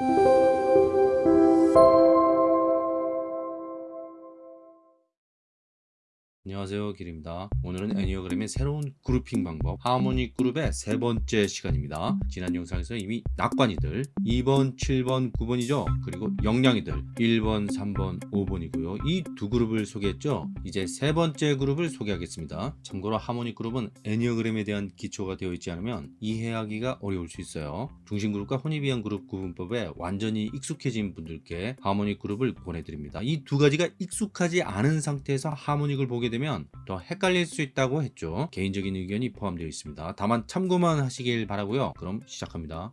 Thank you. 안녕하세요 길입니다. 오늘은 애니어그램의 새로운 그룹핑 방법 하모닉 그룹의 세 번째 시간입니다. 지난 영상에서 이미 낙관이들 2번 7번 9번이죠? 그리고 영양이들 1번 3번 5번이고요. 이 두 그룹을 소개했죠? 이제 세 번째 그룹을 소개하겠습니다. 참고로 하모닉 그룹은 애니어그램에 대한 기초가 되어 있지 않으면 이해하기가 어려울 수 있어요. 중심 그룹과 혼입이한 그룹 구분법에 완전히 익숙해진 분들께 하모닉 그룹을 보내드립니다. 이 두 가지가 익숙하지 않은 상태에서 하모닉을 보게 되면 더 헷갈릴 수 있다고 했죠. 개인적인 의견이 포함되어 있습니다. 다만 참고만 하시길 바라고요. 그럼 시작합니다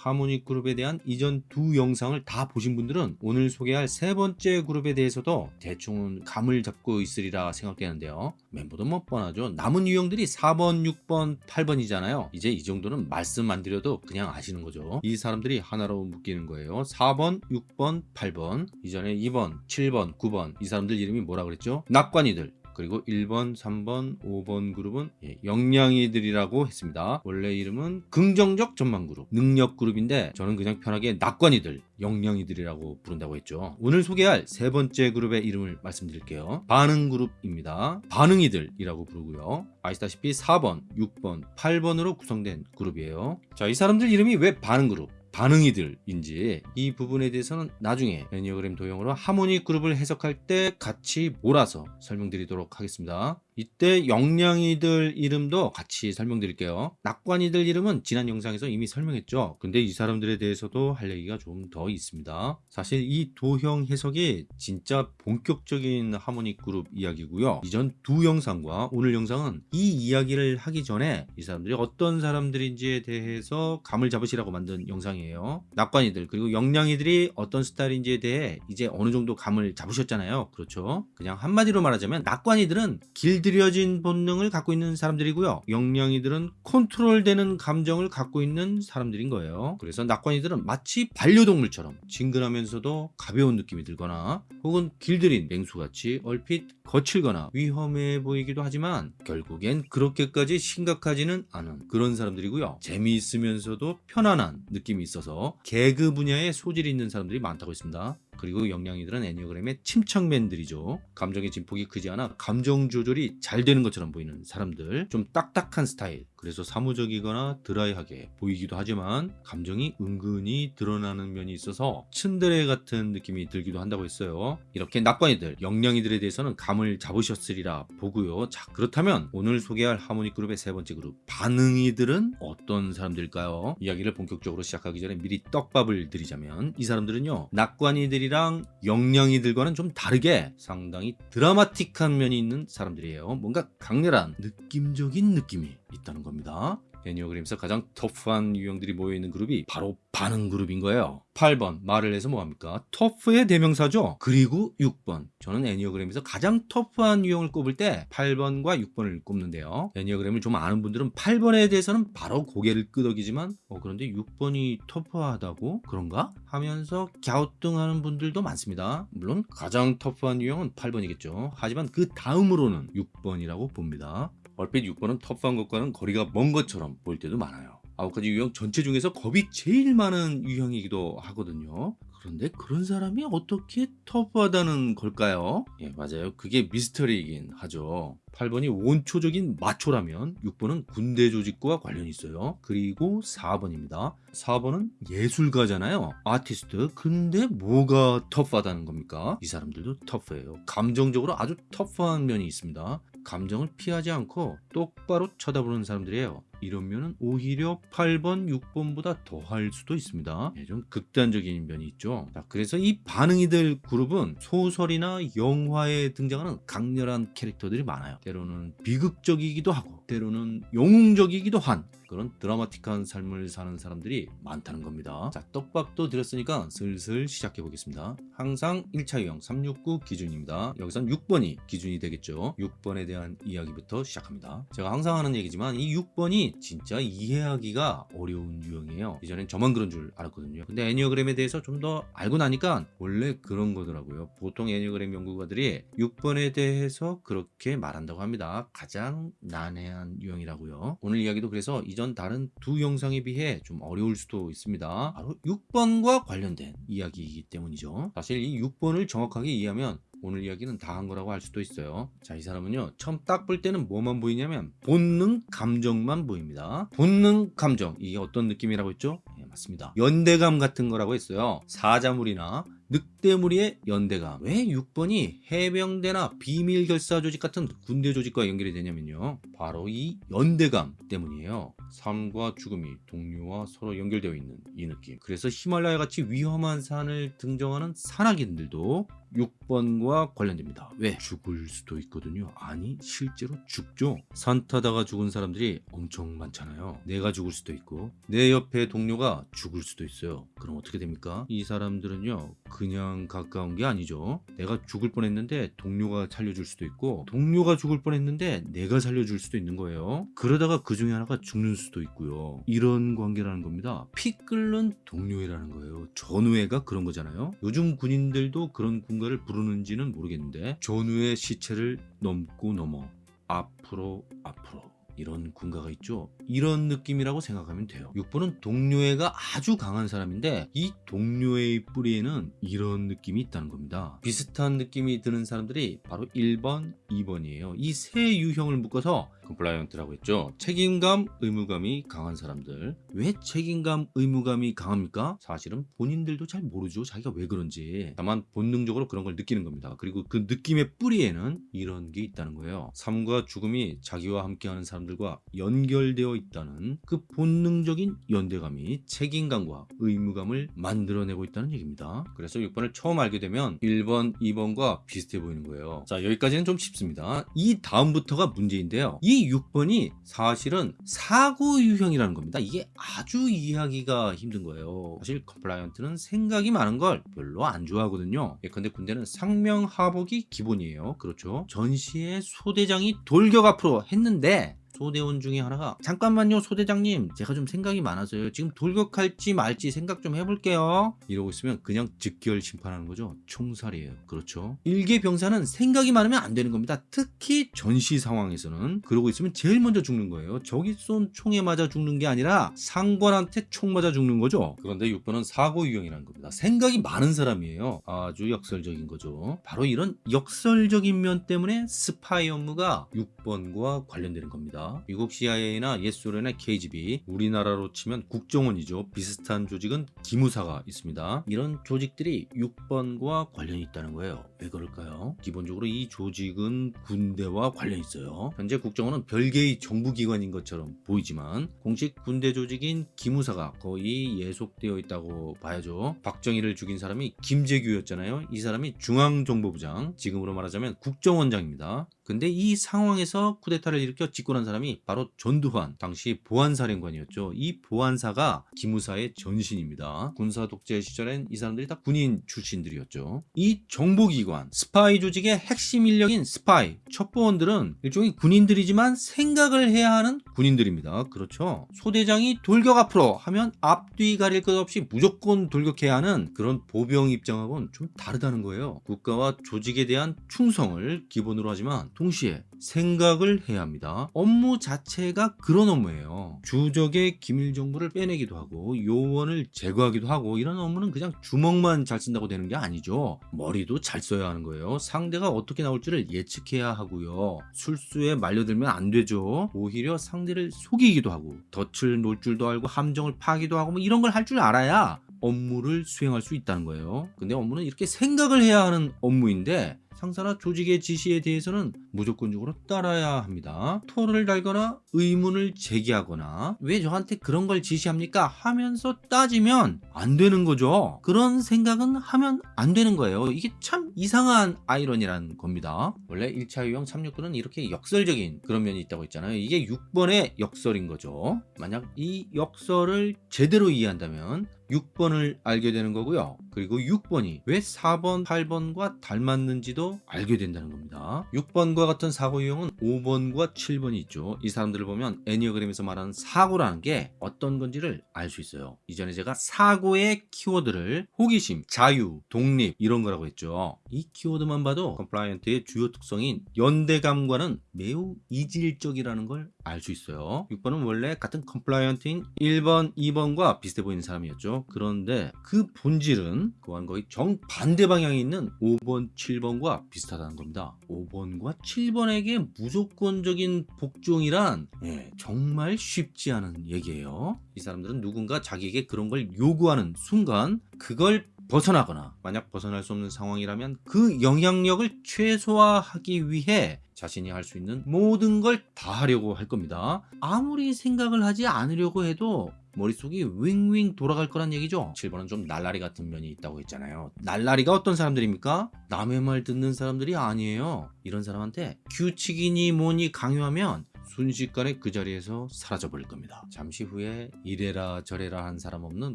하모닉 그룹에 대한 이전 두 영상을 다 보신 분들은 오늘 소개할 세 번째 그룹에 대해서도 대충은 감을 잡고 있으리라 생각되는데요. 멤버도 뭐 뻔하죠. 남은 유형들이 4번 6번 8번이잖아요. 이제 이 정도는 말씀 안 드려도 그냥 아시는 거죠. 이 사람들이 하나로 묶이는 거예요. 4번 6번 8번. 이전에 2번 7번 9번. 이 사람들 이름이 뭐라 그랬죠? 낙관이들 그리고 1번, 3번, 5번 그룹은 예, 영양이들이라고 했습니다. 원래 이름은 긍정적 전망 그룹, 능력 그룹인데 저는 그냥 편하게 낙관이들, 영양이들이라고 부른다고 했죠. 오늘 소개할 세 번째 그룹의 이름을 말씀드릴게요. 반응 그룹입니다. 반응이들이라고 부르고요. 아시다시피 4번, 6번, 8번으로 구성된 그룹이에요. 자, 이 사람들 이름이 왜 반응 그룹? 반응이들인지 이 부분에 대해서는 나중에 애니어그램 도형으로 하모닉 그룹을 해석할 때 같이 몰아서 설명드리도록 하겠습니다. 이때 영양이들 이름도 같이 설명드릴게요. 낙관이들 이름은 지난 영상에서 이미 설명했죠. 근데 이 사람들에 대해서도 할 얘기가 좀 더 있습니다. 사실 이 도형 해석이 진짜 본격적인 하모닉 그룹 이야기고요. 이전 두 영상과 오늘 영상은 이 이야기를 하기 전에 이 사람들이 어떤 사람들인지에 대해서 감을 잡으시라고 만든 영상이에요. 낙관이들 그리고 영양이들이 어떤 스타일인지에 대해 이제 어느 정도 감을 잡으셨잖아요. 그렇죠? 그냥 한마디로 말하자면 낙관이들은 길 들여진 본능을 갖고 있는 사람들이고요. 영양이들은 컨트롤되는 감정을 갖고 있는 사람들인 거예요. 그래서 낙관이들은 마치 반려동물처럼 친근하면서도 가벼운 느낌이 들거나 혹은 길들인 맹수같이 얼핏 거칠거나 위험해 보이기도 하지만 결국엔 그렇게까지 심각하지는 않은 그런 사람들이고요. 재미있으면서도 편안한 느낌이 있어서 개그 분야에 소질이 있는 사람들이 많다고 했습니다. 그리고 영양이들은 애니어그램의 침착맨들이죠. 감정의 진폭이 크지 않아 감정 조절이 잘 되는 것처럼 보이는 사람들 좀 딱딱한 스타일 그래서 사무적이거나 드라이하게 보이기도 하지만 감정이 은근히 드러나는 면이 있어서 츤드레 같은 느낌이 들기도 한다고 했어요. 이렇게 낙관이들, 영양이들에 대해서는 감을 잡으셨으리라 보고요. 자 그렇다면 오늘 소개할 하모닉 그룹의 세 번째 그룹 반응이들은 어떤 사람들일까요? 이야기를 본격적으로 시작하기 전에 미리 떡밥을 드리자면 이 사람들은요 낙관이들이랑 영양이들과는 좀 다르게 상당히 드라마틱한 면이 있는 사람들이에요. 뭔가 강렬한 느낌적인 느낌이 있다는 겁니다. 애니어그램에서 가장 터프한 유형들이 모여있는 그룹이 바로 반응 그룹인 거예요. 8번 말을 해서 뭐합니까? 터프의 대명사죠. 그리고 6번. 저는 애니어그램에서 가장 터프한 유형을 꼽을 때 8번과 6번을 꼽는데요. 애니어그램을 좀 아는 분들은 8번에 대해서는 바로 고개를 끄덕이지만 어, 그런데 6번이 터프하다고? 그런가? 하면서 갸우뚱하는 분들도 많습니다. 물론 가장 터프한 유형은 8번이겠죠. 하지만 그 다음으로는 6번이라고 봅니다 얼핏 6번은 터프한 것과는 거리가 먼 것처럼 보일 때도 많아요. 아홉 가지 유형 전체 중에서 겁이 제일 많은 유형이기도 하거든요. 그런데 그런 사람이 어떻게 터프하다는 걸까요? 예 맞아요. 그게 미스터리이긴 하죠. 8번이 원초적인 마초라면 6번은 군대 조직과 관련이 있어요. 그리고 4번입니다. 4번은 예술가잖아요. 아티스트. 근데 뭐가 터프하다는 겁니까? 이 사람들도 터프해요. 감정적으로 아주 터프한 면이 있습니다 감정을 피하지 않고 똑바로 쳐다보는 사람들이에요 이러면 오히려 8번, 6번보다 더 할 수도 있습니다. 네, 좀 극단적인 면이 있죠. 자, 그래서 이 반응이들 그룹은 소설이나 영화에 등장하는 강렬한 캐릭터들이 많아요. 때로는 비극적이기도 하고 때로는 영웅적이기도 한 그런 드라마틱한 삶을 사는 사람들이 많다는 겁니다. 자, 떡밥도 드렸으니까 슬슬 시작해 보겠습니다. 항상 1차 유형 369 기준입니다. 여기선 6번이 기준이 되겠죠. 6번에 대한 이야기부터 시작합니다. 제가 항상 하는 얘기지만 이 6번이 6번이 진짜 이해하기가 어려운 유형이에요. 이전엔 저만 그런 줄 알았거든요. 근데 애니어그램에 대해서 좀 더 알고 나니까 원래 그런 거더라고요. 보통 애니어그램 연구가들이 6번에 대해서 그렇게 말한다고 합니다. 가장 난해한 유형이라고요. 오늘 이야기도 그래서 이전 다른 두 영상에 비해 좀 어려울 수도 있습니다. 바로 6번과 관련된 이야기이기 때문이죠. 사실 이 6번을 정확하게 이해하면 오늘 이야기는 다 한 거라고 할 수도 있어요. 자, 이 사람은요, 처음 딱 볼 때는 뭐만 보이냐면, 본능 감정만 보입니다. 본능 감정. 이게 어떤 느낌이라고 했죠? 예, 맞습니다. 연대감 같은 거라고 했어요. 사자물이나 늑대무리의 연대감. 왜 6번이 해병대나 비밀결사 조직 같은 군대 조직과 연결이 되냐면요. 바로 이 연대감 때문이에요. 삶과 죽음이 동료와 서로 연결되어 있는 이 느낌. 그래서 히말라야 같이 위험한 산을 등정하는 산악인들도 6번과 관련됩니다. 왜? 죽을 수도 있거든요. 아니, 실제로 죽죠. 산 타다가 죽은 사람들이 엄청 많잖아요. 내가 죽을 수도 있고, 내 옆에 동료가 죽을 수도 있어요. 그럼 어떻게 됩니까? 이 사람들은요, 그냥 가까운 게 아니죠. 내가 죽을 뻔했는데 동료가 살려줄 수도 있고, 동료가 죽을 뻔했는데 내가 살려줄 수도 있는 거예요. 그러다가 그 중에 하나가 죽는 수도 있고요. 이런 관계라는 겁니다. 피 끓는 동료애라는 거예요. 전우애가 그런 거잖아요. 요즘 군인들도 그런 군 가를 부르는지는 모르겠는데 전우의 시체를 넘고 넘어 앞으로 앞으로 이런 군가가 있죠. 이런 느낌이라고 생각하면 돼요. 6번은 동료애가 아주 강한 사람인데 이 동료애의 뿌리에는 이런 느낌이 있다는 겁니다. 비슷한 느낌이 드는 사람들이 바로 1번, 2번이에요. 이 세 유형을 묶어서 compliant라고 했죠. 책임감, 의무감이 강한 사람들. 왜 책임감, 의무감이 강합니까? 사실은 본인들도 잘 모르죠. 자기가 왜 그런지. 다만 본능적으로 그런 걸 느끼는 겁니다. 그리고 그 느낌의 뿌리에는 이런 게 있다는 거예요. 삶과 죽음이 자기와 함께하는 사람들 과 연결되어 있다는 그 본능적인 연대감이 책임감과 의무감을 만들어내고 있다는 얘기입니다. 그래서 6번을 처음 알게 되면 1번, 2번과 비슷해 보이는 거예요. 자, 여기까지는 좀 쉽습니다. 이 다음부터가 문제인데요. 이 6번이 사실은 사고 유형이라는 겁니다. 이게 아주 이해하기가 힘든 거예요. 사실 compliant는 생각이 많은 걸 별로 안 좋아하거든요. 예컨대 군대는 상명하복이 기본이에요. 그렇죠. 전시에 소대장이 돌격 앞으로 했는데 소대원 중에 하나가 잠깐만요 소대장님. 제가 좀 생각이 많아서요. 지금 돌격할지 말지 생각 좀 해볼게요. 이러고 있으면 그냥 즉결 심판하는 거죠. 총살이에요. 그렇죠? 일개 병사는 생각이 많으면 안 되는 겁니다. 특히 전시 상황에서는. 그러고 있으면 제일 먼저 죽는 거예요. 적이 쏜 총에 맞아 죽는 게 아니라 상관한테 총 맞아 죽는 거죠. 그런데 6번은 사고 유형이라는 겁니다. 생각이 많은 사람이에요. 아주 역설적인 거죠. 바로 이런 역설적인 면 때문에 스파이 업무가 6번과 관련되는 겁니다 미국 CIA나 옛소련의 KGB, 우리나라로 치면 국정원이죠. 비슷한 조직은 기무사가 있습니다. 이런 조직들이 6번과 관련이 있다는 거예요. 왜 그럴까요? 기본적으로 이 조직은 군대와 관련이 있어요. 현재 국정원은 별개의 정부기관인 것처럼 보이지만 공식 군대 조직인 기무사가 거의 예속되어 있다고 봐야죠. 박정희를 죽인 사람이 김재규였잖아요. 이 사람이 중앙정보부장, 지금으로 말하자면 국정원장입니다. 근데 이 상황에서 쿠데타를 일으켜 집권한 사람이 바로 전두환 당시 보안사령관이었죠. 이 보안사가 기무사의 전신입니다. 군사 독재 시절엔 이 사람들이 다 군인 출신들이었죠. 이 정보기관 스파이 조직의 핵심 인력인 스파이 첩보원들은 일종의 군인들이지만 생각을 해야 하는 군인들입니다. 그렇죠. 소대장이 돌격 앞으로 하면 앞뒤 가릴 것 없이 무조건 돌격해야 하는 그런 보병 입장하고는 좀 다르다는 거예요. 국가와 조직에 대한 충성을 기본으로 하지만 동시에 생각을 해야 합니다. 업무 자체가 그런 업무예요. 주적의 기밀 정보를 빼내기도 하고 요원을 제거하기도 하고 이런 업무는 그냥 주먹만 잘 쓴다고 되는 게 아니죠. 머리도 잘 써야 하는 거예요. 상대가 어떻게 나올지를 예측해야 하고요. 술수에 말려들면 안 되죠. 오히려 상대를 속이기도 하고 덫을 놓을 줄도 알고 함정을 파기도 하고 뭐 이런 걸 할 줄 알아야 업무를 수행할 수 있다는 거예요. 근데 업무는 이렇게 생각을 해야 하는 업무인데 상사나 조직의 지시에 대해서는 무조건적으로 따라야 합니다. 토를 달거나 의문을 제기하거나 왜 저한테 그런 걸 지시합니까? 하면서 따지면 안 되는 거죠. 그런 생각은 하면 안 되는 거예요. 이게 참 이상한 아이러니라는 겁니다. 원래 1차 유형 369는 이렇게 역설적인 그런 면이 있다고 했잖아요. 이게 6번의 역설인 거죠. 만약 이 역설을 제대로 이해한다면 6번을 알게 되는 거고요. 그리고 6번이 왜 4번, 8번과 닮았는지도 알게 된다는 겁니다. 6번과 같은 사고 유형은 5번과 7번이 있죠. 이 사람들을 보면 Enneagram에서 말하는 사고라는 게 어떤 건지를 알 수 있어요. 이전에 제가 사고의 키워드를 호기심, 자유, 독립 이런 거라고 했죠. 이 키워드만 봐도 compliant의 주요 특성인 연대감과는 매우 이질적이라는 걸 알 수 있어요. 6번은 원래 같은 compliant인 1번, 2번과 비슷해 보이는 사람이었죠. 그런데 그 본질은 그와는 거의 정반대 방향에 있는 5번, 7번과 비슷하다는 겁니다. 5번과 7번에게 무조건적인 복종이란 예, 정말 쉽지 않은 얘기예요. 이 사람들은 누군가 자기에게 그런 걸 요구하는 순간 그걸 벗어나거나 만약 벗어날 수 없는 상황이라면 그 영향력을 최소화하기 위해 자신이 할 수 있는 모든 걸 다 하려고 할 겁니다. 아무리 생각을 하지 않으려고 해도 머릿속이 윙윙 돌아갈 거란 얘기죠. 7번은 좀 날라리 같은 면이 있다고 했잖아요. 날라리가 어떤 사람들입니까? 남의 말 듣는 사람들이 아니에요. 이런 사람한테 규칙이니 뭐니 강요하면 순식간에 그 자리에서 사라져버릴 겁니다. 잠시 후에 이래라 저래라 한 사람 없는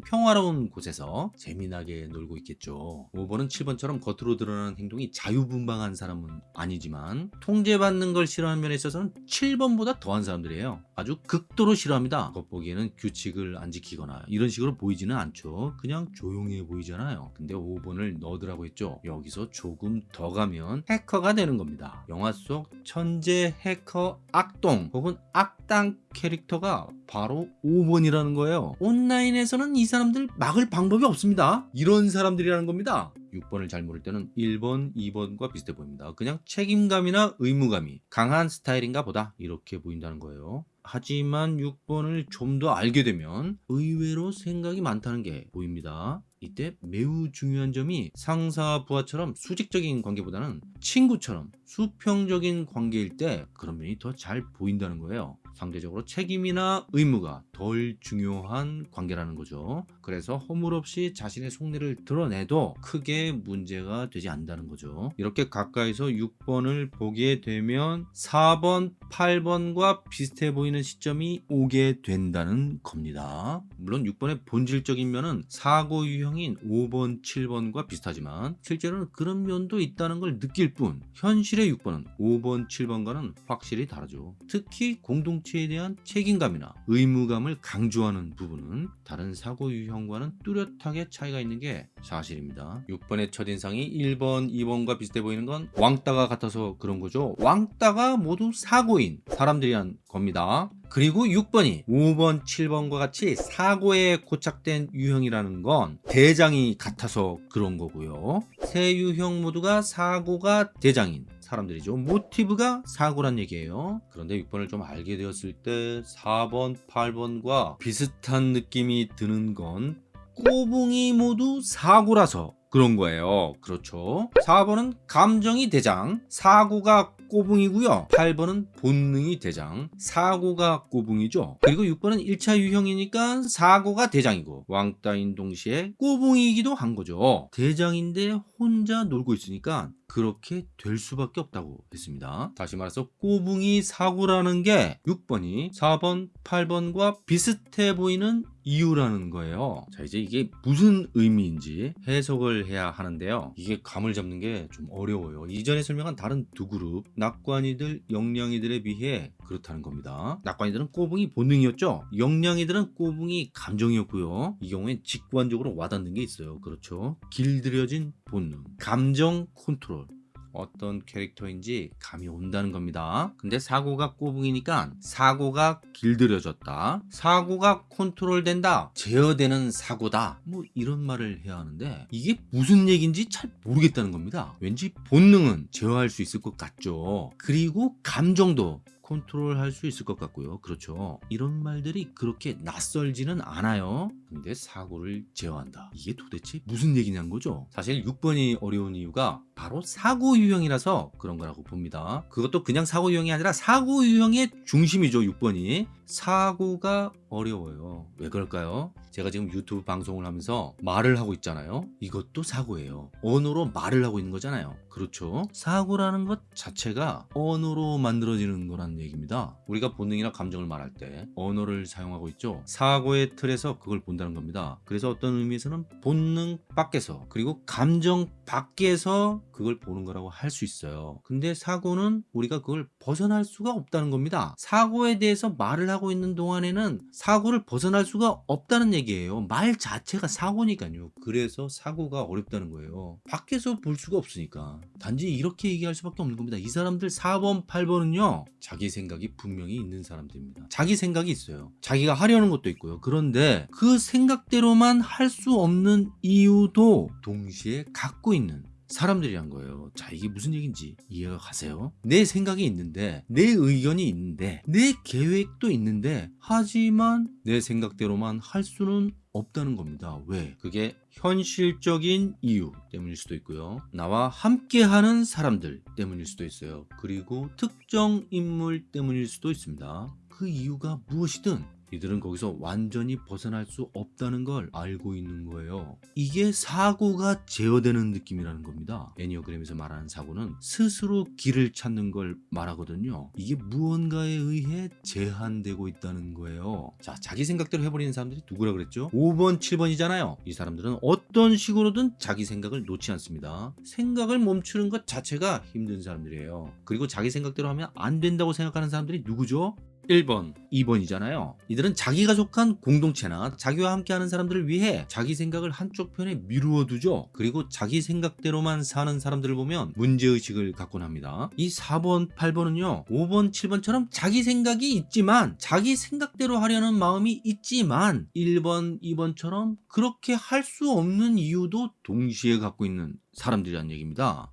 평화로운 곳에서 재미나게 놀고 있겠죠. 5번은 7번처럼 겉으로 드러나는 행동이 자유분방한 사람은 아니지만 통제받는 걸 싫어하는 면에 있어서는 7번보다 더한 사람들이에요. 아주 극도로 싫어합니다. 겉보기에는 규칙을 안 지키거나 이런 식으로 보이지는 않죠. 그냥 조용해 보이잖아요. 근데 5번을 넣으라고 했죠. 여기서 조금 더 가면 해커가 되는 겁니다. 영화 속 천재 해커 악동 혹은 악당 캐릭터가 바로 5번이라는 거예요. 온라인에서는 이 사람들 막을 방법이 없습니다. 이런 사람들이라는 겁니다. 6번을 잘 모를 때는 1번, 2번과 비슷해 보입니다. 그냥 책임감이나 의무감이 강한 스타일인가 보다 이렇게 보인다는 거예요. 하지만 6번을 좀 더 알게 되면 의외로 생각이 많다는 게 보입니다. 이때 매우 중요한 점이 상사 부하처럼 수직적인 관계보다는 친구처럼 수평적인 관계일 때 그런 면이 더 잘 보인다는 거예요. 상대적으로 책임이나 의무가 덜 중요한 관계라는 거죠. 그래서 허물 없이 자신의 속내를 드러내도 크게 문제가 되지 않는다는 거죠. 이렇게 가까이서 6번을 보게 되면 4번, 8번과 비슷해 보이는 시점이 오게 된다는 겁니다. 물론 6번의 본질적인 면은 사고 유형인 5번, 7번과 비슷하지만 실제로는 그런 면도 있다는 걸 느낄 뿐 현실의 6번은 5번, 7번과는 확실히 다르죠. 특히 공동체에 대한 책임감이나 의무감을 강조하는 부분은 다른 사고 유형 과는 뚜렷하게 차이가 있는 게 사실입니다. 6번의 첫인상이 1번, 2번과 비슷해 보이는 건 왕따가 같아서 그런 거죠. 왕따가 모두 사고인 사람들이란 겁니다. 그리고 6번이 5번, 7번과 같이 사고에 고착된 유형이라는 건 대장이 같아서 그런 거고요. 세 유형 모두가 사고가 대장인 사람들이죠. 모티브가 사고란 얘기예요. 그런데 6번을 좀 알게 되었을 때 4번, 8번과 비슷한 느낌이 드는 건 꼬붕이 모두 사고라서 그런 거예요. 그렇죠. 4번은 감정이 대장, 사고가 꼬붕이고요. 8번은 본능이 대장, 사고가 꼬붕이죠. 그리고 6번은 1차 유형이니까 사고가 대장이고 왕따인 동시에 꼬붕이기도 한 거죠. 대장인데 혼자 놀고 있으니까 그렇게 될 수밖에 없다고 했습니다. 다시 말해서 꼬붕이 사고라는 게 6번이 4번, 8번과 비슷해 보이는 이유라는 거예요. 자, 이제 이게 무슨 의미인지 해석을 해야 하는데요. 이게 감을 잡는 게 좀 어려워요. 이전에 설명한 다른 두 그룹, 낙관이들, 영량이들에 비해 그렇다는 겁니다. 낙관이들은 꼬붕이 본능이었죠. 영량이들은 꼬붕이 감정이었고요. 이 경우엔 직관적으로 와닿는 게 있어요. 그렇죠. 길들여진 본능, 감정 컨트롤. 어떤 캐릭터인지 감이 온다는 겁니다. 근데 사고가 꼬붕이니까 사고가 길들여졌다. 사고가 컨트롤된다. 제어되는 사고다. 뭐 이런 말을 해야 하는데 이게 무슨 얘기인지 잘 모르겠다는 겁니다. 왠지 본능은 제어할 수 있을 것 같죠. 그리고 감정도 컨트롤할 수 있을 것 같고요. 그렇죠. 이런 말들이 그렇게 낯설지는 않아요. 근데 사고를 제어한다. 이게 도대체 무슨 얘기냐는 거죠. 사실 6번이 어려운 이유가 바로 사고 유형이라서 그런 거라고 봅니다. 그것도 그냥 사고 유형이 아니라 사고 유형의 중심이죠. 6번이. 사고가 어려워요. 왜 그럴까요? 제가 지금 유튜브 방송을 하면서 말을 하고 있잖아요. 이것도 사고예요. 언어로 말을 하고 있는 거잖아요. 그렇죠? 사고라는 것 자체가 언어로 만들어지는 거란 얘기입니다. 우리가 본능이나 감정을 말할 때 언어를 사용하고 있죠. 사고의 틀에서 그걸 본다는 겁니다. 그래서 어떤 의미에서는 본능 밖에서 그리고 감정 밖에서 그걸 보는 거라고 할 수 있어요. 근데 사고는 우리가 그걸 벗어날 수가 없다는 겁니다. 사고에 대해서 말을 하고 있는 동안에는 사고를 벗어날 수가 없다는 얘기예요. 말 자체가 사고니까요. 그래서 사고가 어렵다는 거예요. 밖에서 볼 수가 없으니까. 단지 이렇게 얘기할 수밖에 없는 겁니다. 이 사람들 4번, 8번은요. 자기 생각이 분명히 있는 사람들입니다. 자기 생각이 있어요. 자기가 하려는 것도 있고요. 그런데 그 생각대로만 할 수 없는 이유도 동시에 갖고 있는 사람들이란 거예요. 자, 이게 무슨 얘기인지 이해가 가세요? 내 생각이 있는데, 내 의견이 있는데, 내 계획도 있는데, 하지만 내 생각대로만 할 수는 없다는 겁니다. 왜? 그게 현실적인 이유 때문일 수도 있고요. 나와 함께하는 사람들 때문일 수도 있어요. 그리고 특정 인물 때문일 수도 있습니다. 그 이유가 무엇이든 이들은 거기서 완전히 벗어날 수 없다는 걸 알고 있는 거예요. 이게 사고가 제어되는 느낌이라는 겁니다. 애니어그램에서 말하는 사고는 스스로 길을 찾는 걸 말하거든요. 이게 무언가에 의해 제한되고 있다는 거예요. 자, 자기 생각대로 해버리는 사람들이 누구라 그랬죠? 5번, 7번이잖아요. 이 사람들은 어떤 식으로든 자기 생각을 놓지 않습니다. 생각을 멈추는 것 자체가 힘든 사람들이에요. 그리고 자기 생각대로 하면 안 된다고 생각하는 사람들이 누구죠? 1번, 2번이잖아요. 이들은 자기가 속한 공동체나 자기와 함께하는 사람들을 위해 자기 생각을 한쪽 편에 미루어 두죠. 그리고 자기 생각대로만 사는 사람들을 보면 문제의식을 갖곤 합니다. 이 4번, 8번은요. 5번, 7번처럼 자기 생각이 있지만 자기 생각대로 하려는 마음이 있지만 1번, 2번처럼 그렇게 할 수 없는 이유도 동시에 갖고 있는 사람들이란 얘기입니다.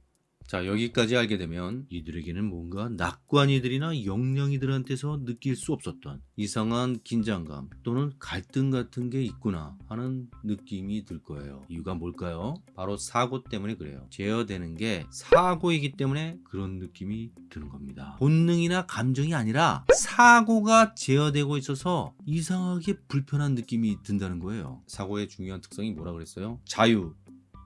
자 여기까지 알게 되면 이들에게는 뭔가 낙관이들이나 영령이들한테서 느낄 수 없었던 이상한 긴장감 또는 갈등 같은 게 있구나 하는 느낌이 들 거예요. 이유가 뭘까요? 바로 사고 때문에 그래요. 제어되는 게 사고이기 때문에 그런 느낌이 드는 겁니다. 본능이나 감정이 아니라 사고가 제어되고 있어서 이상하게 불편한 느낌이 든다는 거예요. 사고의 중요한 특성이 뭐라 그랬어요? 자유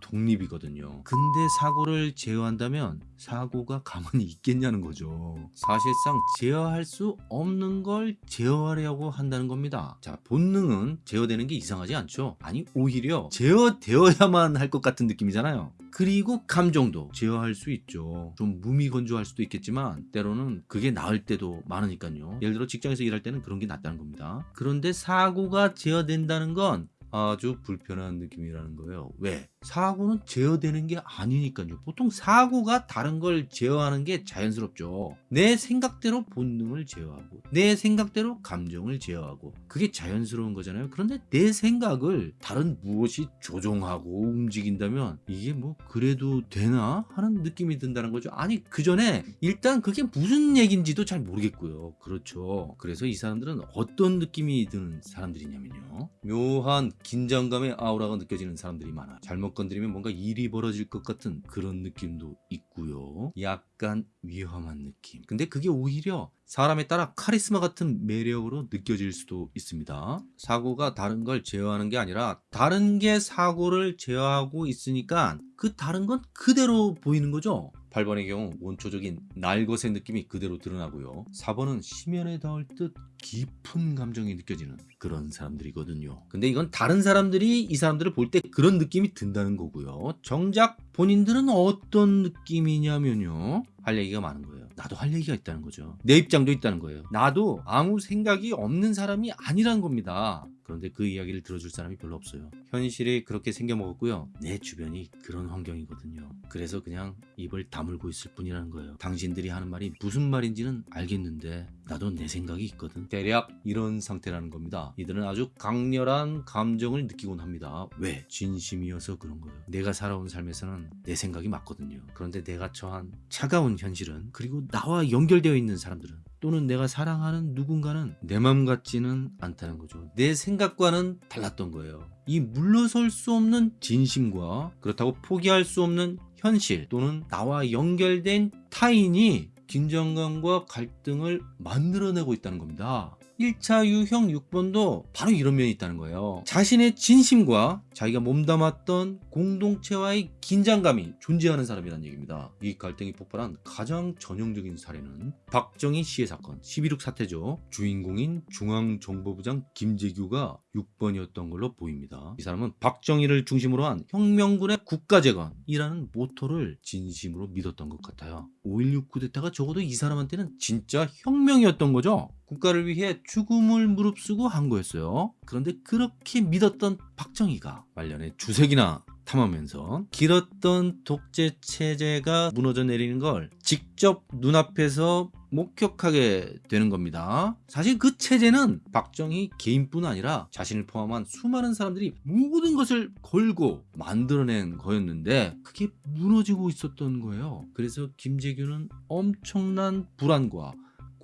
독립이거든요. 근데 사고를 제어한다면 사고가 가만히 있겠냐는 거죠. 사실상 제어할 수 없는 걸 제어하려고 한다는 겁니다. 자, 본능은 제어되는 게 이상하지 않죠? 아니, 오히려 제어되어야만 할 것 같은 느낌이잖아요. 그리고 감정도 제어할 수 있죠. 좀 무미건조할 수도 있겠지만 때로는 그게 나을 때도 많으니까요. 예를 들어 직장에서 일할 때는 그런 게 낫다는 겁니다. 그런데 사고가 제어된다는 건 아주 불편한 느낌이라는 거예요. 왜? 사고는 제어되는 게 아니니까요. 보통 사고가 다른 걸 제어하는 게 자연스럽죠. 내 생각대로 본능을 제어하고 내 생각대로 감정을 제어하고 그게 자연스러운 거잖아요. 그런데 내 생각을 다른 무엇이 조종하고 움직인다면 이게 뭐 그래도 되나 하는 느낌이 든다는 거죠. 아니 그 전에 일단 그게 무슨 얘기인지도 잘 모르겠고요. 그렇죠. 그래서 이 사람들은 어떤 느낌이 드는 사람들이냐면요. 묘한 긴장감의 아우라가 느껴지는 사람들이 많아. 잘못 건드리면 뭔가 일이 벌어질 것 같은 그런 느낌도 있고요. 약간 위험한 느낌. 근데 그게 오히려 사람에 따라 카리스마 같은 매력으로 느껴질 수도 있습니다. 사고가 다른 걸 제어하는 게 아니라 다른 게 사고를 제어하고 있으니까 그 다른 건 그대로 보이는 거죠. 8번의 경우 원초적인 날것의 느낌이 그대로 드러나고요. 4번은 심연에 닿을 듯 깊은 감정이 느껴지는 그런 사람들이거든요. 근데 이건 다른 사람들이 이 사람들을 볼 때 그런 느낌이 든다는 거고요. 정작 본인들은 어떤 느낌이냐면요. 할 얘기가 많은 거예요. 나도 할 얘기가 있다는 거죠. 내 입장도 있다는 거예요. 나도 아무 생각이 없는 사람이 아니란 겁니다. 그런데 그 이야기를 들어줄 사람이 별로 없어요. 현실이 그렇게 생겨먹었고요. 내 주변이 그런 환경이거든요. 그래서 그냥 입을 다물고 있을 뿐이라는 거예요. 당신들이 하는 말이 무슨 말인지는 알겠는데 나도 내 생각이 있거든. 대략 이런 상태라는 겁니다. 이들은 아주 강렬한 감정을 느끼곤 합니다. 왜? 진심이어서 그런 거예요. 내가 살아온 삶에서는 내 생각이 맞거든요. 그런데 내가 처한 차가운 현실은 그리고 나와 연결되어 있는 사람들은 또는 내가 사랑하는 누군가는 내 맘 같지는 않다는 거죠. 내 생각과는 달랐던 거예요. 이 물러설 수 없는 진심과 그렇다고 포기할 수 없는 현실 또는 나와 연결된 타인이 긴장감과 갈등을 만들어내고 있다는 겁니다. 1차 유형 6번도 바로 이런 면이 있다는 거예요. 자신의 진심과 자기가 몸담았던 공동체와의 긴장감이 존재하는 사람이라는 얘기입니다. 이 갈등이 폭발한 가장 전형적인 사례는 박정희 시해 사건 11.6 사태죠. 주인공인 중앙정보부장 김재규가 6번이었던 걸로 보입니다. 이 사람은 박정희를 중심으로 한 혁명군의 국가재건이라는 모토를 진심으로 믿었던 것 같아요. 5.16 쿠데타가 적어도 이 사람한테는 진짜 혁명이었던 거죠. 국가를 위해 죽음을 무릅쓰고 한 거였어요. 그런데 그렇게 믿었던 박정희가 말년에 주색이나 탐하면서 길었던 독재 체제가 무너져 내리는 걸 직접 눈앞에서 목격하게 되는 겁니다. 사실 그 체제는 박정희 개인뿐 아니라 자신을 포함한 수많은 사람들이 모든 것을 걸고 만들어낸 거였는데 그게 무너지고 있었던 거예요. 그래서 김재규는 엄청난 불안과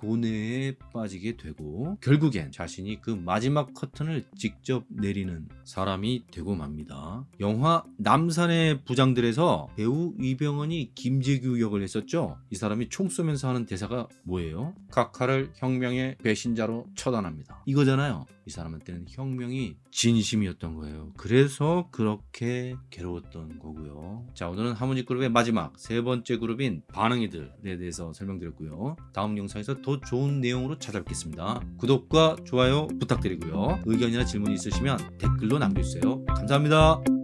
고뇌에 빠지게 되고 결국엔 자신이 그 마지막 커튼을 직접 내리는 사람이 되고 맙니다. 영화 남산의 부장들에서 배우 이병헌이 김재규 역을 했었죠. 이 사람이 총 쏘면서 하는 대사가 뭐예요? 각하를 혁명의 배신자로 처단합니다. 이거잖아요. 이 사람한테는 혁명이 진심이었던 거예요. 그래서 그렇게 괴로웠던 거고요. 자 오늘은 하모니 그룹의 마지막 세 번째 그룹인 반응이들에 대해서 설명드렸고요. 다음 영상에서 더 좋은 내용으로 찾아뵙겠습니다. 구독과 좋아요 부탁드리고요. 의견이나 질문이 있으시면 댓글로 남겨주세요. 감사합니다.